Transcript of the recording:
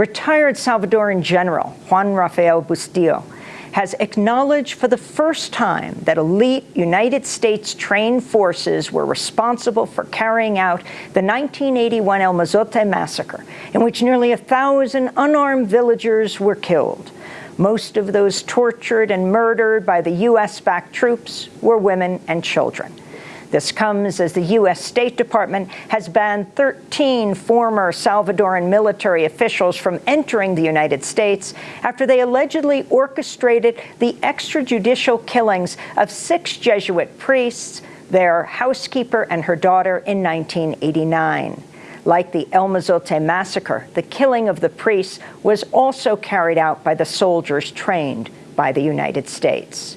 retired Salvadoran General Juan Rafael Bustillo has acknowledged for the first time that elite United States trained forces were responsible for carrying out the 1981 El Mozote massacre, in which nearly a thousand unarmed villagers were killed. Most of those tortured and murdered by the U.S.-backed troops were women and children. This comes as the U.S. State Department has banned 13 former Salvadoran military officials from entering the United States after they allegedly orchestrated the extrajudicial killings of six Jesuit priests, their housekeeper and her daughter in 1989. Like the El Mozote massacre, the killing of the priests was also carried out by the soldiers trained by the United States.